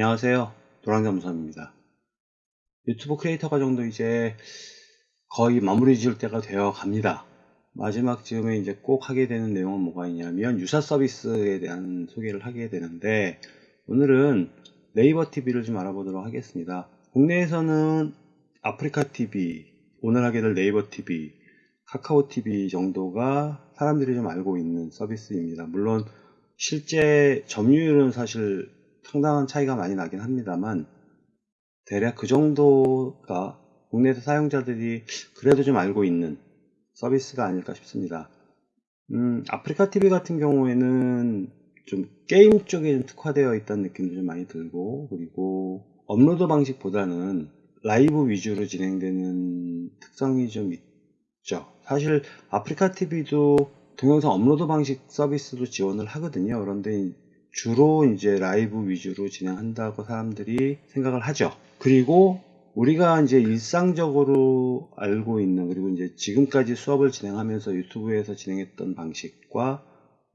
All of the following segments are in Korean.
안녕하세요. 노랑잠수함입니다. 유튜브 크리에이터 과정도 이제 거의 마무리 지을 때가 되어 갑니다. 마지막 즈음에 이제 꼭 하게 되는 내용은 뭐가 있냐면 유사 서비스에 대한 소개를 하게 되는데 오늘은 네이버 TV를 좀 알아보도록 하겠습니다. 국내에서는 아프리카 TV, 오늘 하게 될 네이버 TV, 카카오 TV 정도가 사람들이 좀 알고 있는 서비스입니다. 물론 실제 점유율은 사실 상당한 차이가 많이 나긴 합니다만 대략 그 정도가 국내에서 사용자들이 그래도 좀 알고 있는 서비스가 아닐까 싶습니다. 음, 아프리카 TV 같은 경우에는 좀 게임 쪽에 좀 특화되어 있다는 느낌도 좀 많이 들고 그리고 업로드 방식보다는 라이브 위주로 진행되는 특성이 좀 있죠. 사실 아프리카 TV도 동영상 업로드 방식 서비스도 지원을 하거든요. 그런데 주로 이제 라이브 위주로 진행한다고 사람들이 생각을 하죠. 그리고 우리가 이제 일상적으로 알고 있는 그리고 이제 지금까지 수업을 진행하면서 유튜브에서 진행했던 방식과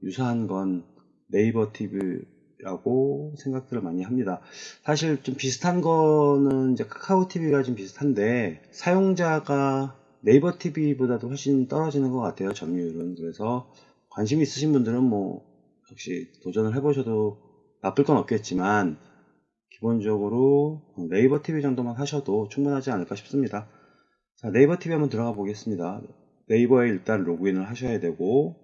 유사한 건 네이버 TV라고 생각들을 많이 합니다. 사실 좀 비슷한 거는 이제 카카오 TV가 좀 비슷한데 사용자가 네이버 TV보다도 훨씬 떨어지는 것 같아요. 점유율은. 그래서 관심 있으신 분들은 뭐 역시 도전을 해보셔도 나쁠 건 없겠지만 기본적으로 네이버 TV 정도만 하셔도 충분하지 않을까 싶습니다. 자, 네이버 TV 한번 들어가 보겠습니다. 네이버에 일단 로그인을 하셔야 되고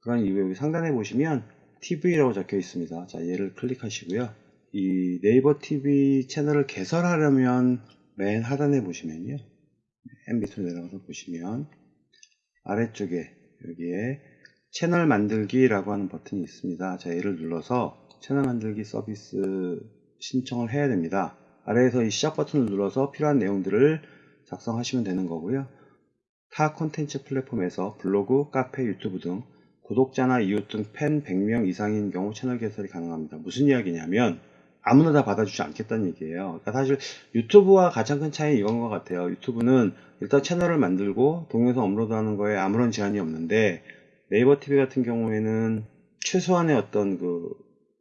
그런 이후에 여기 상단에 보시면 TV라고 적혀 있습니다. 자, 얘를 클릭하시고요. 이 네이버 TV 채널을 개설하려면 맨 하단에 보시면요. 맨 밑으로 내려가서 보시면 아래쪽에 여기에 채널 만들기라고 하는 버튼이 있습니다. 자, 얘를 눌러서 채널 만들기 서비스 신청을 해야 됩니다. 아래에서 이 시작 버튼을 눌러서 필요한 내용들을 작성하시면 되는 거고요. 타 콘텐츠 플랫폼에서 블로그, 카페, 유튜브 등 구독자나 이웃 등 팬 100명 이상인 경우 채널 개설이 가능합니다. 무슨 이야기냐면 아무나 다 받아주지 않겠다는 얘기예요. 그러니까 사실 유튜브와 가장 큰 차이 이건 것 같아요. 유튜브는 일단 채널을 만들고 동영상 업로드하는 거에 아무런 제한이 없는데 네이버 TV 같은 경우에는 최소한의 어떤 그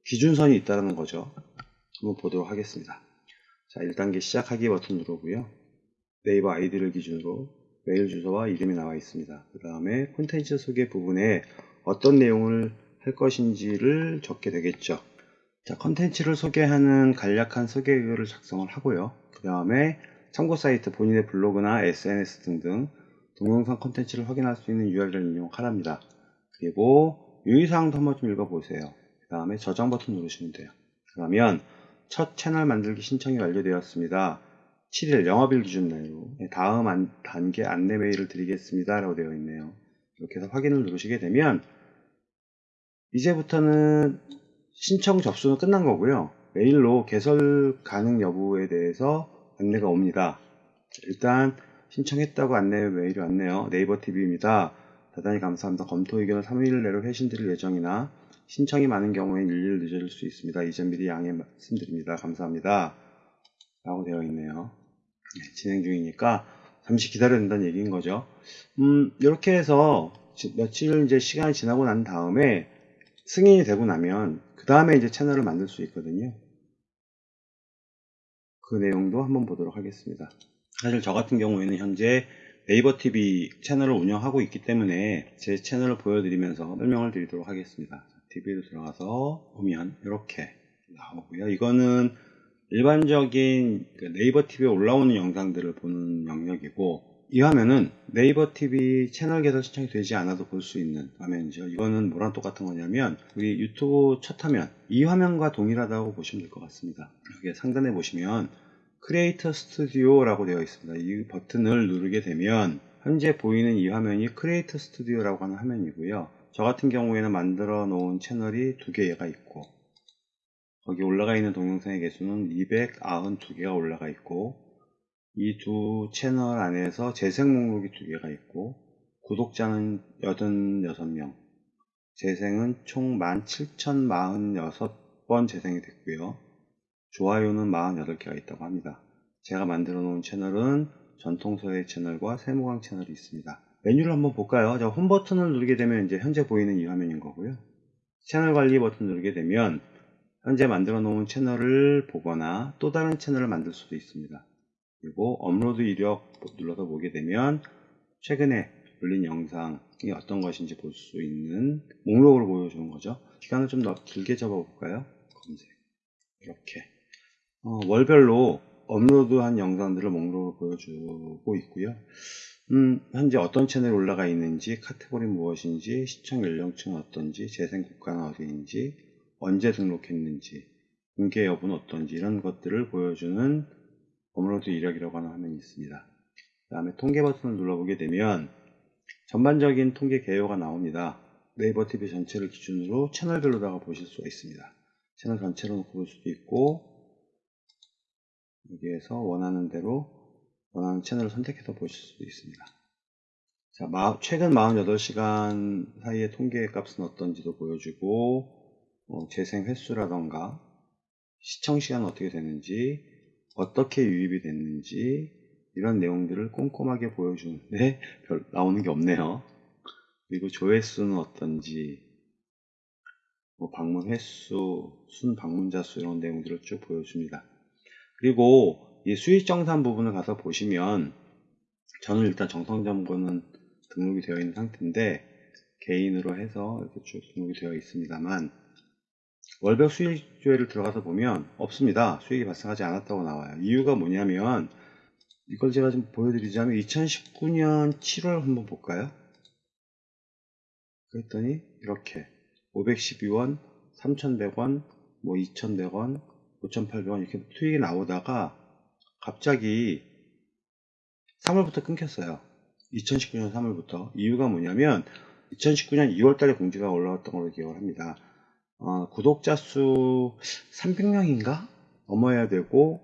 기준선이 있다는 거죠. 한번 보도록 하겠습니다. 자, 1단계 시작하기 버튼 누르고요. 네이버 아이디를 기준으로 메일 주소와 이름이 나와 있습니다. 그 다음에 콘텐츠 소개 부분에 어떤 내용을 할 것인지를 적게 되겠죠. 자, 콘텐츠를 소개하는 간략한 소개 글을 작성을 하고요. 그 다음에 참고 사이트 본인의 블로그나 SNS 등등 동영상 콘텐츠를 확인할 수 있는 URL을 입력하랍니다. 그리고 유의사항도 한번 좀 읽어보세요. 그 다음에 저장 버튼 누르시면 돼요. 그러면 첫 채널 만들기 신청이 완료되었습니다. 7일 영업일 기준 내로 다음 안, 단계 안내 메일을 드리겠습니다. 라고 되어 있네요. 이렇게 해서 확인을 누르시게 되면 이제부터는 신청 접수는 끝난 거고요. 메일로 개설 가능 여부에 대해서 안내가 옵니다. 일단 신청했다고 안내 메일이 왔네요. 네이버 TV입니다. 대단히 감사합니다. 검토 의견을 3일 내로 회신드릴 예정이나 신청이 많은 경우엔 일일 늦어질 수 있습니다. 이전 미리 양해 말씀드립니다. 감사합니다. 라고 되어 있네요. 네, 진행 중이니까 잠시 기다려야 된다는 얘기인 거죠. 음, 이렇게 해서 며칠 이제 시간이 지나고 난 다음에 승인이 되고 나면 그 다음에 이제 채널을 만들 수 있거든요. 그 내용도 한번 보도록 하겠습니다. 사실 저 같은 경우에는 현재 네이버 TV 채널을 운영하고 있기 때문에 제 채널을 보여드리면서 설명을 드리도록 하겠습니다. TV로 들어가서 보면 이렇게 나오고요. 이거는 일반적인 그 네이버 TV에 올라오는 영상들을 보는 영역이고 이 화면은 네이버 TV 채널 개설 신청이 되지 않아도 볼 수 있는 화면이죠. 이거는 뭐랑 똑같은 거냐면 우리 유튜브 첫 화면 이 화면과 동일하다고 보시면 될 것 같습니다. 여기 상단에 보시면 크리에이터 스튜디오라고 되어 있습니다. 이 버튼을 누르게 되면 현재 보이는 이 화면이 크리에이터 스튜디오라고 하는 화면이고요. 저 같은 경우에는 만들어 놓은 채널이 두 개가 있고 거기 올라가 있는 동영상의 개수는 292개가 올라가 있고 이 두 채널 안에서 재생 목록이 두 개가 있고 구독자는 86명 재생은 총 17,046번 재생이 됐고요. 좋아요는 48개가 있다고 합니다. 제가 만들어 놓은 채널은 전통서예 채널과 세모강 채널이 있습니다. 메뉴를 한번 볼까요? 자, 홈 버튼을 누르게 되면 이제 현재 보이는 이 화면인 거고요. 채널 관리 버튼 누르게 되면 현재 만들어 놓은 채널을 보거나 또 다른 채널을 만들 수도 있습니다. 그리고 업로드 이력 눌러서 보게 되면 최근에 올린 영상이 어떤 것인지 볼 수 있는 목록으로 보여주는 거죠. 시간을 좀 더 길게 잡아볼까요? 검색. 이렇게. 어, 월별로 업로드한 영상들을 목록으로 보여주고 있고요. 음, 현재 어떤 채널에 올라가 있는지, 카테고리 무엇인지, 시청 연령층은 어떤지, 재생 국가는 어디인지, 언제 등록했는지, 공개 여부는 어떤지 이런 것들을 보여주는 업로드 이력이라고 하는 화면이 있습니다. 그 다음에 통계 버튼을 눌러보게 되면 전반적인 통계 개요가 나옵니다. 네이버 TV 전체를 기준으로 채널별로다가 보실 수가 있습니다. 채널 전체로 놓고 볼 수도 있고 여기에서 원하는 대로 원하는 채널을 선택해서 보실 수도 있습니다. 자, 마, 최근 48시간 사이의 통계 값은 어떤지도 보여주고 어, 재생 횟수라던가 시청 시간은 어떻게 되는지 어떻게 유입이 됐는지 이런 내용들을 꼼꼼하게 보여주는데 별 나오는 게 없네요. 그리고 조회수는 어떤지 뭐 방문 횟수, 순 방문자 수 이런 내용들을 쭉 보여줍니다. 그리고 이 수익 정산 부분을 가서 보시면 저는 일단 정성점검은 등록이 되어 있는 상태인데 개인으로 해서 이렇게 쭉 등록이 되어 있습니다만 월별 수익조회를 들어가서 보면 없습니다. 수익이 발생하지 않았다고 나와요. 이유가 뭐냐면 이걸 제가 좀 보여드리자면 2019년 7월 한번 볼까요? 그랬더니 이렇게 512원, 3,100원, 뭐 2,100원, 5,800원 이렇게 수익이 나오다가 갑자기 3월부터 끊겼어요. 2019년 3월부터. 이유가 뭐냐면 2019년 2월 달에 공지가 올라왔던 걸로 기억을 합니다. 어, 구독자 수 300명인가? 넘어야 되고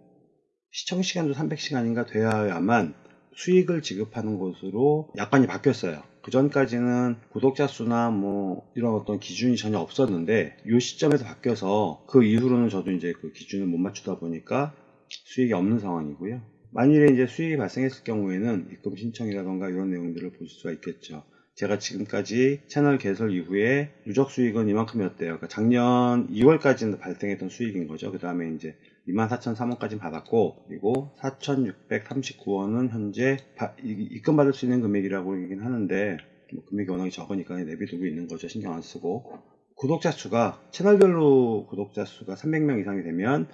시청 시간도 300시간인가 돼야만 수익을 지급하는 것으로 약관이 바뀌었어요. 그 전까지는 구독자 수나 뭐 이런 어떤 기준이 전혀 없었는데 이 시점에서 바뀌어서 그 이후로는 저도 이제 그 기준을 못 맞추다 보니까 수익이 없는 상황이고요. 만일에 이제 수익이 발생했을 경우에는 입금 신청이라던가 이런 내용들을 볼 수가 있겠죠. 제가 지금까지 채널 개설 이후에 누적 수익은 이만큼이었대요. 그러니까 작년 2월까지는 발생했던 수익인 거죠. 그 다음에 이제 24,003원까지 받았고, 그리고 4,639원은 현재 바, 입금 받을 수 있는 금액이라고 얘기는 하는데, 뭐 금액이 워낙 적으니까 내비두고 있는 거죠. 신경 안 쓰고. 구독자 수가, 채널별로 구독자 수가 300명 이상이 되면,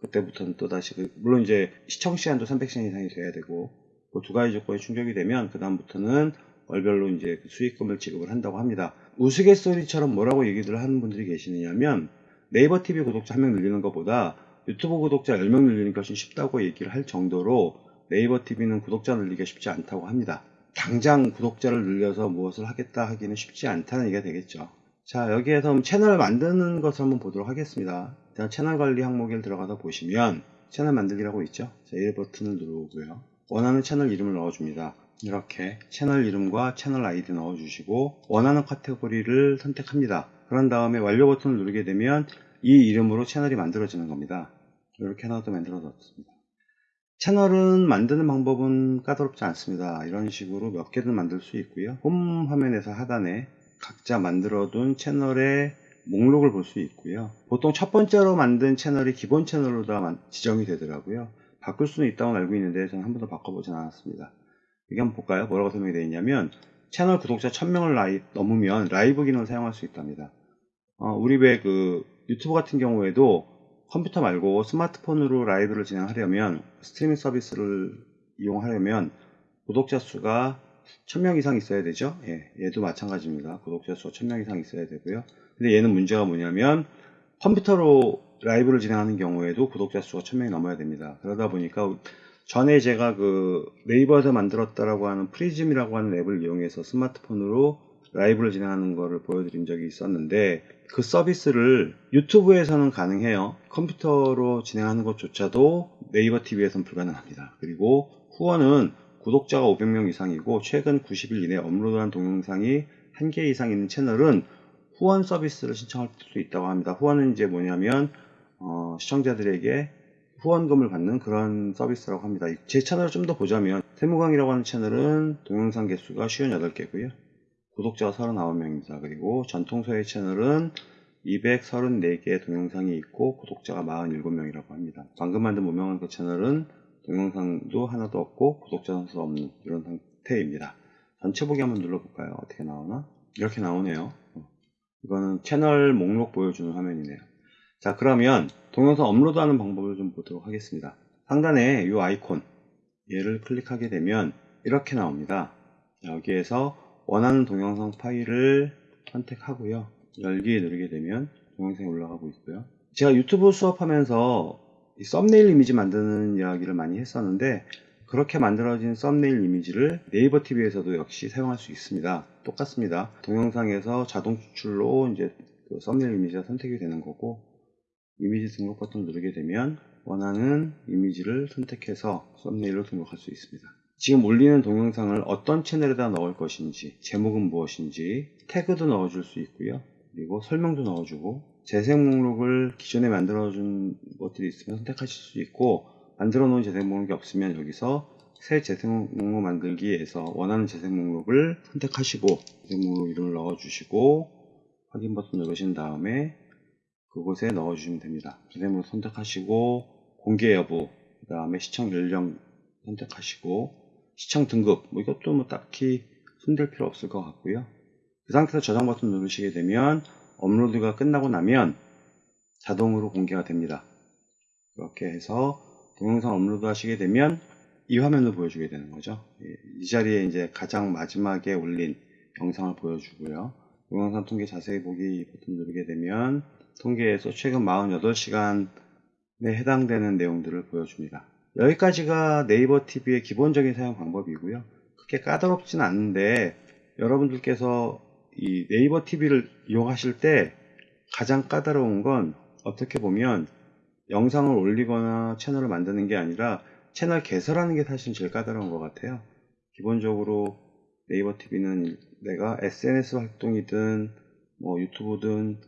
그때부터는 또다시, 그, 물론 이제 시청 시간도 300시간 이상이 돼야 되고, 그 두 가지 조건이 충족이 되면, 그 다음부터는 월별로 이제 그 수익금을 지급을 한다고 합니다. 우스갯소리처럼 뭐라고 얘기를 하는 분들이 계시느냐면 네이버 TV 구독자 한 명 늘리는 것보다 유튜브 구독자 10명 늘리는 것이 쉽다고 얘기를 할 정도로 네이버 TV는 구독자 늘리기가 쉽지 않다고 합니다. 당장 구독자를 늘려서 무엇을 하겠다 하기는 쉽지 않다는 얘기가 되겠죠. 자 여기에서 채널 만드는 것을 한번 보도록 하겠습니다. 자, 채널 관리 항목에 들어가서 보시면 채널 만들기라고 있죠. 자, 1 버튼을 누르고요. 원하는 채널 이름을 넣어줍니다. 이렇게 채널 이름과 채널 아이디 넣어주시고 원하는 카테고리를 선택합니다. 그런 다음에 완료 버튼을 누르게 되면 이 이름으로 채널이 만들어지는 겁니다. 이렇게 하나도 만들어졌습니다. 채널은 만드는 방법은 까다롭지 않습니다. 이런 식으로 몇 개든 만들 수 있고요. 홈 화면에서 하단에 각자 만들어둔 채널의 목록을 볼 수 있고요. 보통 첫 번째로 만든 채널이 기본 채널로 다 지정이 되더라고요. 바꿀 수는 있다고 알고 있는데 저는 한 번도 바꿔보진 않았습니다. 여기 한번 볼까요? 뭐라고 설명이 되어 있냐면 채널 구독자 1000명을 라이, 넘으면 라이브 기능을 사용할 수 있답니다. 어, 우리 왜 그 유튜브 같은 경우에도 컴퓨터 말고 스마트폰으로 라이브를 진행하려면 스트리밍 서비스를 이용하려면 구독자 수가 1000명 이상 있어야 되죠. 예, 얘도 마찬가지입니다. 구독자 수가 1000명 이상 있어야 되고요. 근데 얘는 문제가 뭐냐면 컴퓨터로 라이브를 진행하는 경우에도 구독자 수가 1000명이 넘어야 됩니다. 그러다 보니까 전에 제가 그 네이버에서 만들었다라고 하는 프리즘이라고 하는 앱을 이용해서 스마트폰으로 라이브를 진행하는 것을 보여드린 적이 있었는데 그 서비스를 유튜브에서는 가능해요. 컴퓨터로 진행하는 것조차도 네이버 TV에서는 불가능합니다. 그리고 후원은 구독자가 500명 이상이고 최근 90일 이내 업로드한 동영상이 1개 이상 있는 채널은 후원 서비스를 신청할 수 있다고 합니다. 후원은 이제 뭐냐면 어, 시청자들에게 후원금을 받는 그런 서비스라고 합니다. 제 채널을 좀 더 보자면 세무광이라고 하는 채널은 동영상 개수가 58개고요. 구독자가 39명입니다. 그리고 전통서의 채널은 234개의 동영상이 있고 구독자가 47명이라고 합니다. 방금 만든 무명한 그 채널은 동영상도 하나도 없고 구독자 선수 없는 이런 상태입니다. 전체 보기 한번 눌러볼까요? 어떻게 나오나? 이렇게 나오네요. 어. 이거는 채널 목록 보여주는 화면이네요. 자 그러면 동영상 업로드하는 방법을 좀 보도록 하겠습니다. 상단에 이 아이콘 얘를 클릭하게 되면 이렇게 나옵니다. 여기에서 원하는 동영상 파일을 선택하고요. 열기 누르게 되면 동영상이 올라가고 있고요. 제가 유튜브 수업하면서 이 썸네일 이미지 만드는 이야기를 많이 했었는데 그렇게 만들어진 썸네일 이미지를 네이버 TV에서도 역시 사용할 수 있습니다. 똑같습니다. 동영상에서 자동 추출로 이제 그 썸네일 이미지가 선택이 되는 거고 이미지 등록 버튼 누르게 되면 원하는 이미지를 선택해서 썸네일로 등록할 수 있습니다. 지금 올리는 동영상을 어떤 채널에다 넣을 것인지 제목은 무엇인지 태그도 넣어줄 수 있고요. 그리고 설명도 넣어주고 재생 목록을 기존에 만들어준 것들이 있으면 선택하실 수 있고 만들어 놓은 재생 목록이 없으면 여기서 새 재생 목록 만들기에서 원하는 재생 목록을 선택하시고 재생 목록 이름을 넣어주시고 확인 버튼 누르신 다음에 그곳에 넣어주시면 됩니다. 재생 목록 선택하시고 공개 여부 그 다음에 시청 연령 선택하시고 시청 등급 뭐 이것도 뭐 딱히 손댈 필요 없을 것 같고요. 그 상태에서 저장 버튼 누르시게 되면 업로드가 끝나고 나면 자동으로 공개가 됩니다. 이렇게 해서 동영상 업로드 하시게 되면 이 화면을 보여주게 되는 거죠. 이 자리에 이제 가장 마지막에 올린 영상을 보여주고요. 동영상 통계 자세히 보기 버튼 누르게 되면 통계에서 최근 48시간에 해당되는 내용들을 보여줍니다. 여기까지가 네이버 TV의 기본적인 사용 방법이고요. 그렇게 까다롭진 않은데 여러분들께서 이 네이버 TV를 이용하실 때 가장 까다로운 건 어떻게 보면 영상을 올리거나 채널을 만드는 게 아니라 채널 개설하는 게 사실 제일 까다로운 것 같아요. 기본적으로 네이버 TV는 내가 SNS 활동이든 뭐 유튜브든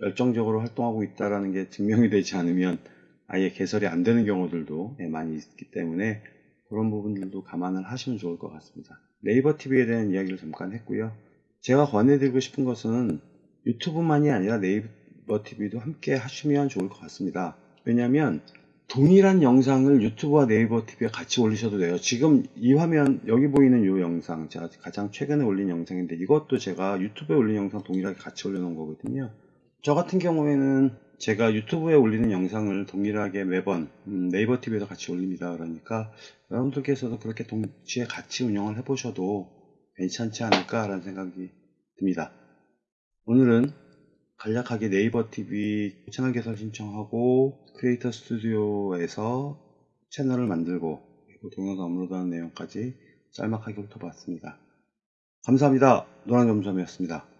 열정적으로 활동하고 있다는 게 증명이 되지 않으면 아예 개설이 안 되는 경우들도 많이 있기 때문에 그런 부분들도 감안을 하시면 좋을 것 같습니다. 네이버 TV에 대한 이야기를 잠깐 했고요. 제가 권해드리고 싶은 것은 유튜브만이 아니라 네이버 TV도 함께 하시면 좋을 것 같습니다. 왜냐하면 동일한 영상을 유튜브와 네이버 TV에 같이 올리셔도 돼요. 지금 이 화면 여기 보이는 이 영상 제가 가장 최근에 올린 영상인데 이것도 제가 유튜브에 올린 영상 동일하게 같이 올려놓은 거거든요. 저 같은 경우에는 제가 유튜브에 올리는 영상을 동일하게 매번 음, 네이버 TV에서 같이 올립니다. 그러니까 여러분들께서도 그렇게 동시에 같이 운영을 해보셔도 괜찮지 않을까라는 생각이 듭니다. 오늘은 간략하게 네이버 TV 채널 개설 신청하고 크리에이터 스튜디오에서 채널을 만들고 그리고 동영상 업로드하는 내용까지 짤막하게 훑어봤습니다. 감사합니다. 노랑점점이었습니다.